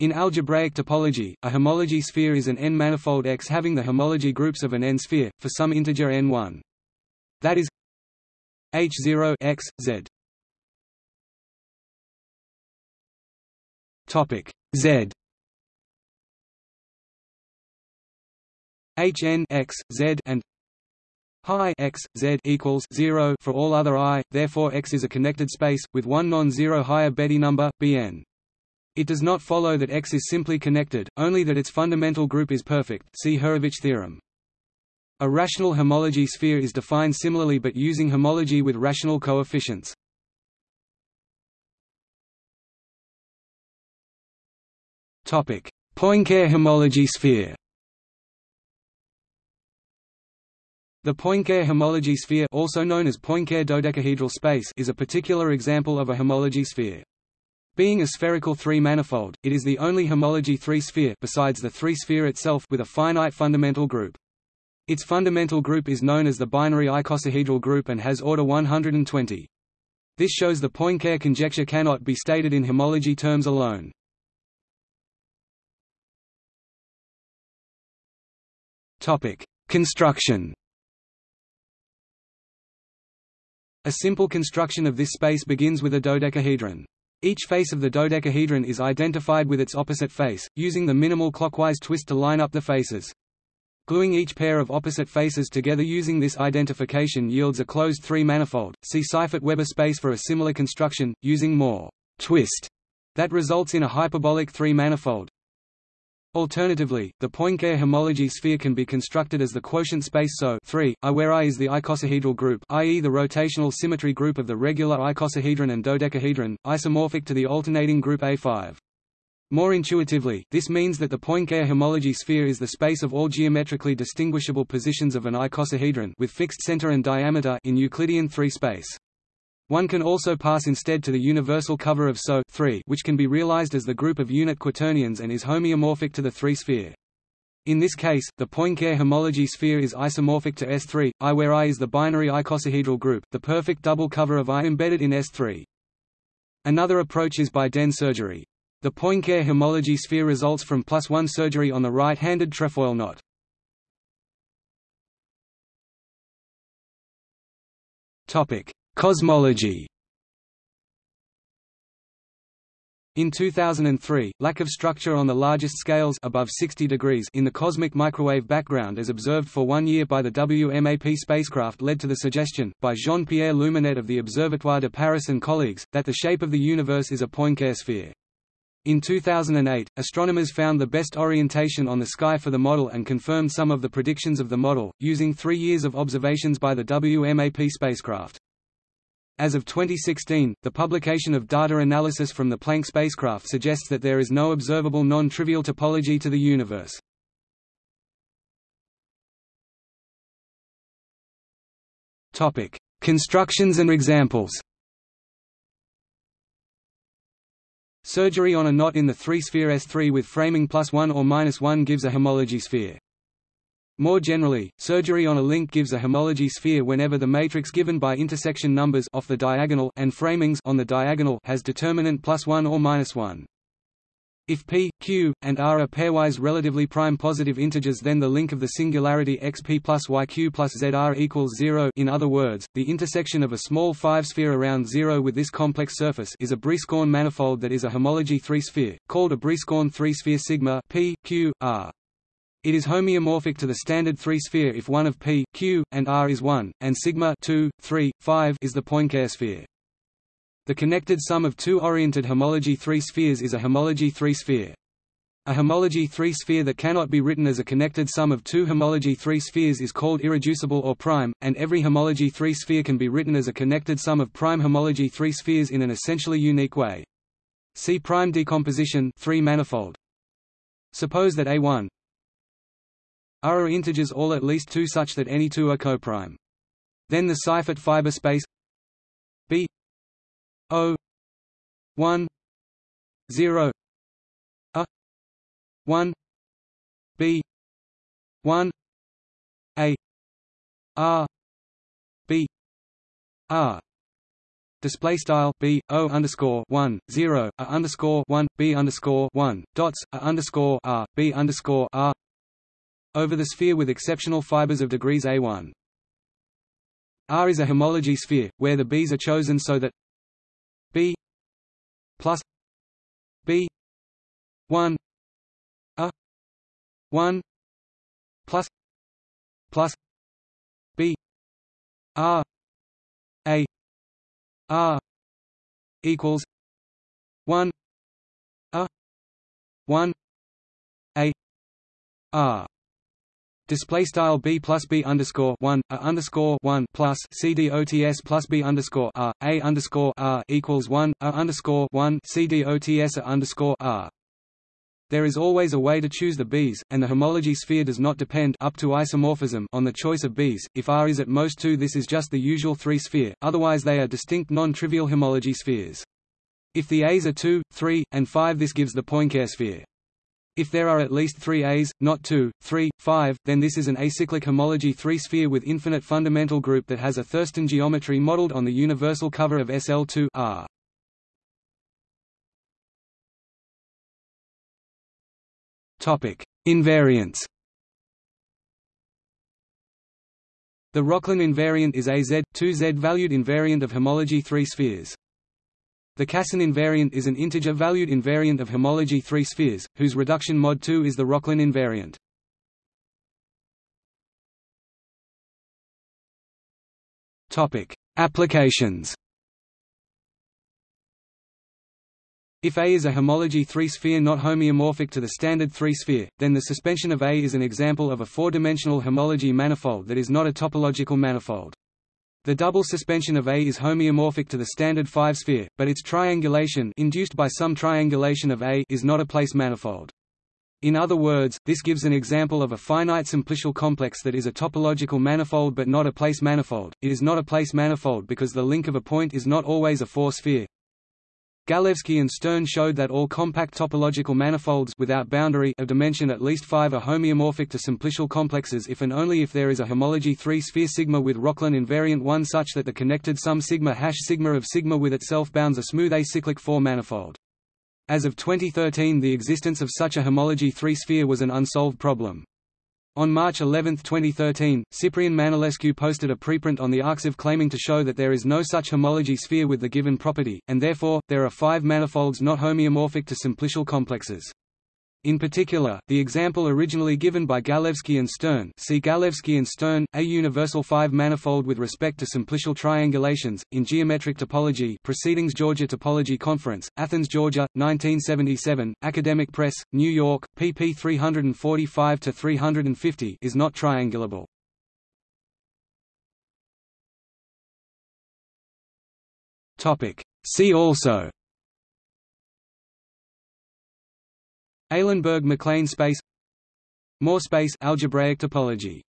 In algebraic topology, a homology sphere is an n-manifold X having the homology groups of an n-sphere, for some integer n1. That is H0 X, Z. Topic Z Hn x, z and Hi x, z equals 0 for all other i, therefore X is a connected space, with one non-zero higher Betti number, Bn. It does not follow that X is simply connected, only that its fundamental group is perfect see Hurewicz theorem. A rational homology sphere is defined similarly but using homology with rational coefficients. Poincare homology sphere The Poincare homology sphere also known as Poincare dodecahedral space is a particular example of a homology sphere. Being a spherical three-manifold, it is the only homology three-sphere besides the three-sphere itself with a finite fundamental group. Its fundamental group is known as the binary icosahedral group and has order 120. This shows the Poincare conjecture cannot be stated in homology terms alone. Topic: Construction. A simple construction of this space begins with a dodecahedron. Each face of the dodecahedron is identified with its opposite face, using the minimal clockwise twist to line up the faces. Gluing each pair of opposite faces together using this identification yields a closed three-manifold. See Seifert-Weber space for a similar construction, using more twist that results in a hyperbolic three-manifold. Alternatively, the Poincare homology sphere can be constructed as the quotient space SO 3, I where I is the icosahedral group i.e. the rotational symmetry group of the regular icosahedron and dodecahedron, isomorphic to the alternating group A5. More intuitively, this means that the Poincare homology sphere is the space of all geometrically distinguishable positions of an icosahedron with fixed center and diameter in Euclidean 3 space. One can also pass instead to the universal cover of SO which can be realized as the group of unit quaternions and is homeomorphic to the three-sphere. In this case, the Poincare homology sphere is isomorphic to S3, I where I is the binary icosahedral group, the perfect double cover of I embedded in S3. Another approach is by Dehn surgery. The Poincare homology sphere results from plus one surgery on the right-handed trefoil knot. Topic: Cosmology In 2003, lack of structure on the largest scales above 60 degrees in the cosmic microwave background as observed for one year by the WMAP spacecraft led to the suggestion, by Jean-Pierre Luminet of the Observatoire de Paris and colleagues, that the shape of the universe is a Poincare sphere. In 2008, astronomers found the best orientation on the sky for the model and confirmed some of the predictions of the model, using three years of observations by the WMAP spacecraft. As of 2016, the publication of data analysis from the Planck spacecraft suggests that there is no observable non-trivial topology to the universe. Topic: Constructions and examples. Surgery on a knot in the three-sphere S3 with framing plus 1 or minus 1 gives a homology sphere. More generally, surgery on a link gives a homology sphere whenever the matrix given by intersection numbers off the diagonal and framings on the diagonal has determinant plus 1 or minus 1. If p, q, and r are pairwise relatively prime positive integers then the link of the singularity xp plus yq plus zr equals 0 in other words, the intersection of a small 5-sphere around 0 with this complex surface is a Brieskorn manifold that is a homology 3-sphere, called a Brieskorn 3-sphere sigma p, q, r. It is homeomorphic to the standard three-sphere if one of p, q, and r is 1, and sigma 2, 3, 5 is the Poincare sphere. The connected sum of two oriented homology three spheres is a homology three-sphere. A homology three-sphere that cannot be written as a connected sum of two homology three spheres is called irreducible or prime, and every homology three-sphere can be written as a connected sum of prime homology three spheres in an essentially unique way. See prime decomposition three manifold. Suppose that A1 R are integers all at least two such that any two are coprime. Then the Seifert fiber space B O 1 0 A 1 B 1 A R B R display style b o underscore one zero a underscore one b underscore one dots a underscore r b underscore r over the sphere with exceptional fibers of degrees a1. R is a homology sphere, where the b's are chosen so that b plus b 1 a 1 plus plus b r a r equals 1 a 1 a r Display style b plus b underscore one a underscore one plus c d o t s plus b underscore r a underscore r equals one a underscore one c d o t s a underscore r. There is always a way to choose the b's, and the homology sphere does not depend up to isomorphism on the choice of b's. If R is at most two, this is just the usual three-sphere. Otherwise, they are distinct non-trivial homology spheres. If the A's are 2, 3, and 5 this gives the Poincare sphere. If there are at least three A's, not two, three, five, then this is an acyclic homology three-sphere with infinite fundamental group that has a Thurston geometry modeled on the universal cover of SL2 R. Topic: Invariants. The Rokhlin invariant is a Z, 2 Z-valued invariant of homology three spheres. The Casson invariant is an integer-valued invariant of homology three spheres, whose reduction mod 2 is the Rokhlin invariant. Topic: Applications. If A is a homology three-sphere not homeomorphic to the standard three-sphere, then the suspension of A is an example of a four-dimensional homology manifold that is not a topological manifold. The double suspension of A is homeomorphic to the standard 5-sphere, but its triangulation induced by some triangulation of A is not a place manifold. In other words, this gives an example of a finite simplicial complex that is a topological manifold but not a place manifold. It is not a place manifold because the link of a point is not always a four-sphere, Galewski and Stern showed that all compact topological manifolds without boundary of dimension at least 5 are homeomorphic to simplicial complexes if and only if there is a homology 3-sphere sigma with Rokhlin invariant 1 such that the connected sum sigma hash sigma of sigma with itself bounds a smooth acyclic 4 manifold. As of 2013 the existence of such a homology 3-sphere was an unsolved problem. On March 11, 2013, Ciprian Manolescu posted a preprint on the Arxiv claiming to show that there is no such homology sphere with the given property, and therefore, there are five manifolds not homeomorphic to simplicial complexes. In particular, the example originally given by Galewski and Stern see Galewski and Stern, a universal five-manifold with respect to simplicial triangulations, in geometric topology Proceedings Georgia Topology Conference, Athens, Georgia, 1977, Academic Press, New York, pp 345–350 is not triangulable. See also Eilenberg-MacLane space Moore space algebraic topology